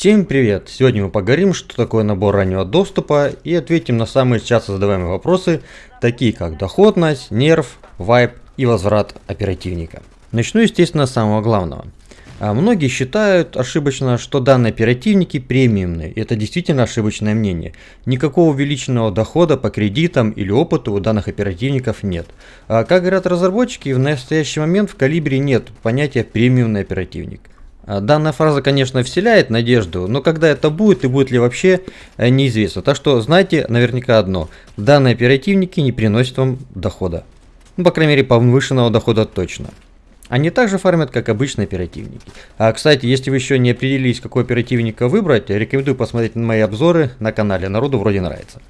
Всем привет! Сегодня мы поговорим, что такое набор раннего доступа и ответим на самые часто задаваемые вопросы, такие как доходность, нерв, вайп и возврат оперативника. Начну, естественно, с самого главного. А многие считают ошибочно, что данные оперативники премиумные. Это действительно ошибочное мнение. Никакого увеличенного дохода по кредитам или опыту у данных оперативников нет. А как говорят разработчики, в настоящий момент в калибре нет понятия премиумный оперативник. А данная фраза, конечно, вселяет надежду, но когда это будет и будет ли вообще, э, неизвестно. Так что знайте наверняка одно. Данные оперативники не приносят вам дохода. Ну, по крайней мере, повышенного дохода точно. Они также фармят, как обычные оперативники. А, кстати, если вы еще не определились, какой оперативника выбрать, рекомендую посмотреть мои обзоры на канале, народу вроде нравится.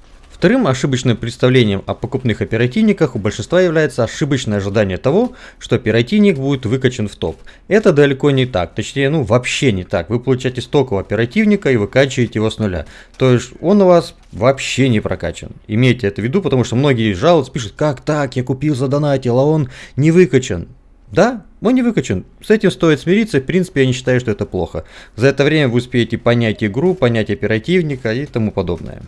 Вторым ошибочным представлением о покупных оперативниках у большинства является ошибочное ожидание того, что оперативник будет выкачан в топ. Это далеко не так, точнее, ну вообще не так. Вы получаете стокового оперативника и выкачиваете его с нуля. То есть он у вас вообще не прокачан. Имейте это в виду, потому что многие жалуются, пишут, как так, я купил за донатил, а он не выкачан. Да, он не выкачан. С этим стоит смириться. В принципе, я не считаю, что это плохо. За это время вы успеете понять игру, понять оперативника и тому подобное.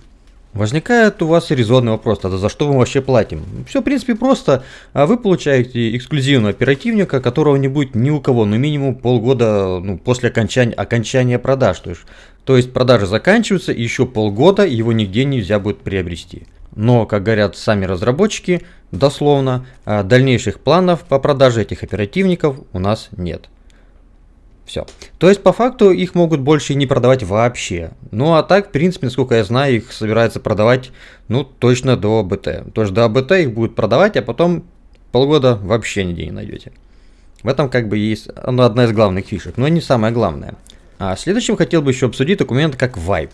Возникает у вас резонный вопрос, тогда за что мы вообще платим? Все, в принципе, просто. А вы получаете эксклюзивного оперативника, которого не будет ни у кого, ну минимум полгода ну, после окончания, окончания продаж. То есть, то есть продажи заканчиваются, и еще полгода его нигде нельзя будет приобрести. Но, как говорят сами разработчики, дословно, а, дальнейших планов по продаже этих оперативников у нас нет. Все. То есть, по факту, их могут больше не продавать вообще. Ну, а так, в принципе, насколько я знаю, их собираются продавать, ну, точно до БТ. То есть, до БТ их будут продавать, а потом полгода вообще нигде не найдете. В этом, как бы, есть ну, одна из главных фишек, но не самое главное. А следующим хотел бы еще обсудить документ как Vibe.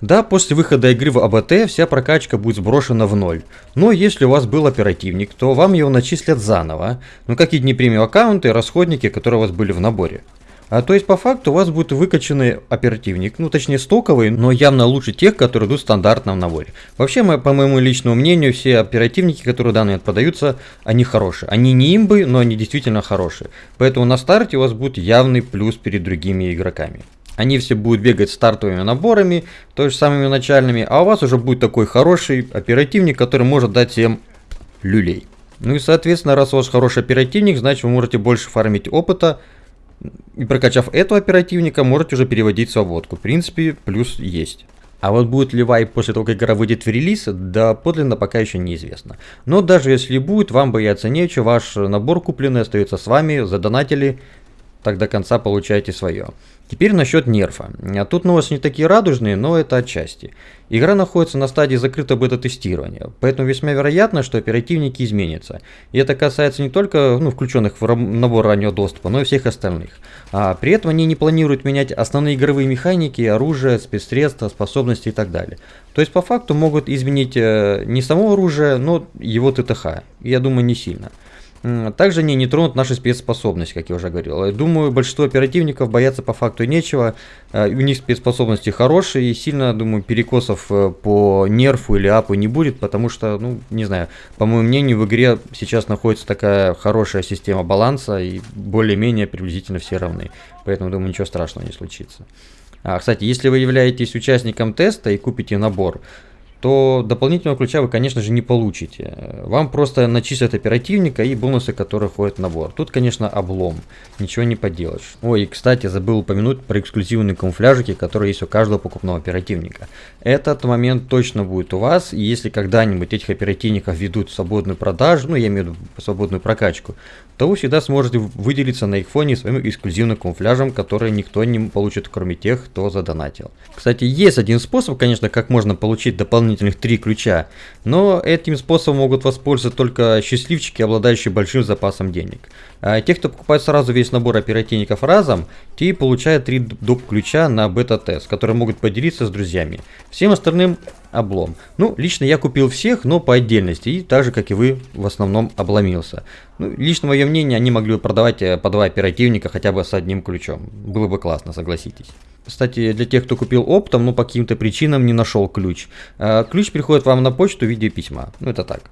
Да, после выхода игры в АБТ вся прокачка будет сброшена в ноль. Но если у вас был оперативник, то вам его начислят заново. Ну как и дни премиум аккаунты, расходники, которые у вас были в наборе. А, то есть по факту у вас будет выкачанный оперативник, ну точнее стоковый, но явно лучше тех, которые идут в стандартном наборе. Вообще, по моему личному мнению, все оперативники, которые данные продаются, они хорошие. Они не имбы, но они действительно хорошие. Поэтому на старте у вас будет явный плюс перед другими игроками. Они все будут бегать стартовыми наборами, то есть самыми начальными, а у вас уже будет такой хороший оперативник, который может дать всем люлей. Ну и соответственно, раз у вас хороший оперативник, значит вы можете больше фармить опыта, и прокачав этого оперативника, можете уже переводить свободку. В принципе, плюс есть. А вот будет ли вайп после того, как игра выйдет в релиз, да подлинно пока еще неизвестно. Но даже если будет, вам бояться нечего, ваш набор купленный остается с вами, задонатили, так до конца получаете свое. Теперь насчет нерфа. А тут новости не такие радужные, но это отчасти. Игра находится на стадии закрытого бета-тестирования, поэтому весьма вероятно, что оперативники изменятся. И это касается не только ну, включенных в набор раннего доступа, но и всех остальных. А при этом они не планируют менять основные игровые механики, оружие, спецсредства, способности и так далее. То есть по факту могут изменить э, не само оружие, но его ТТХ. Я думаю, не сильно. Также они не тронут наши спецспособности, как я уже говорил. Думаю, большинство оперативников боятся по факту нечего. Э, у них спецспособности хорошие, и сильно, думаю, перекосов э, по нерфу или апу не будет, потому что, ну, не знаю, по моему мнению, в игре сейчас находится такая хорошая система баланса, и более-менее приблизительно все равны. Поэтому, думаю, ничего страшного не случится. А, кстати, если вы являетесь участником теста и купите набор, то дополнительного ключа вы, конечно же, не получите. Вам просто начислят оперативника и бонусы, которые входят в набор. Тут, конечно, облом. Ничего не поделаешь. Ой, и, кстати, забыл упомянуть про эксклюзивные камуфляжики, которые есть у каждого покупного оперативника. Этот момент точно будет у вас, и если когда-нибудь этих оперативников ведут в свободную продажу, ну, я имею в виду свободную прокачку, то вы всегда сможете выделиться на их фоне своим эксклюзивным камуфляжем, который никто не получит, кроме тех, кто задонатил. Кстати, есть один способ, конечно, как можно получить дополнительных три ключа, но этим способом могут воспользоваться только счастливчики, обладающие большим запасом денег. А те, кто покупает сразу весь набор оперативников разом, те получают три доп. ключа на бета-тест, которые могут поделиться с друзьями. Всем остальным облом. Ну, лично я купил всех, но по отдельности, и так же, как и вы, в основном обломился. Ну, лично мое мнение, они могли бы продавать э, по два оперативника хотя бы с одним ключом. Было бы классно, согласитесь. Кстати, для тех, кто купил оптом, но по каким-то причинам не нашел ключ. Э, ключ приходит вам на почту в виде письма. Ну, это так.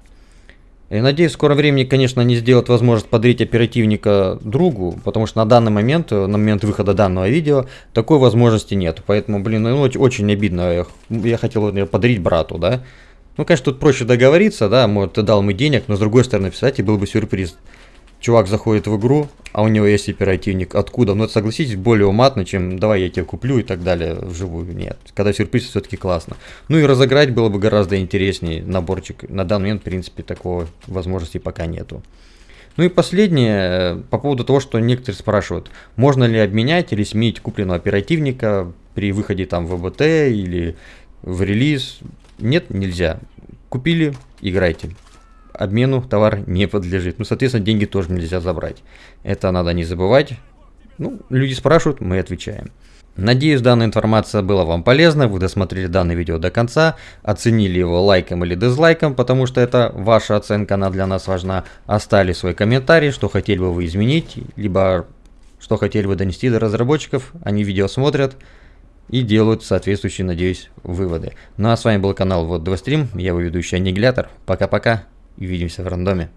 И надеюсь, в скором времени, конечно, они сделают возможность подарить оперативника другу, потому что на данный момент, на момент выхода данного видео, такой возможности нет. Поэтому, блин, ну, очень обидно. Я, я хотел подарить брату, да. Ну, конечно, тут проще договориться, да, может, ты дал ему денег, но с другой стороны, писать, и был бы сюрприз чувак заходит в игру, а у него есть оперативник. Откуда? Ну, это, согласитесь, более уматно, чем давай я тебе куплю и так далее вживую. Нет. Когда сюрприз, все-таки классно. Ну и разыграть было бы гораздо интереснее наборчик. На данный момент, в принципе, такого возможности пока нету. Ну и последнее, э, по поводу того, что некоторые спрашивают, можно ли обменять или сменить купленного оперативника при выходе там в ВБТ или в релиз. Нет, нельзя. Купили, играйте обмену товар не подлежит. Ну, соответственно, деньги тоже нельзя забрать. Это надо не забывать. Ну, люди спрашивают, мы отвечаем. Надеюсь, данная информация была вам полезна, вы досмотрели данное видео до конца, оценили его лайком или дизлайком, потому что это ваша оценка, она для нас важна. Оставили свой комментарий, что хотели бы вы изменить, либо что хотели бы донести до разработчиков, они видео смотрят и делают соответствующие, надеюсь, выводы. Ну а с вами был канал Вот 2 Стрим, я его ведущий Аннигилятор. Пока-пока. Увидимся в рандоме.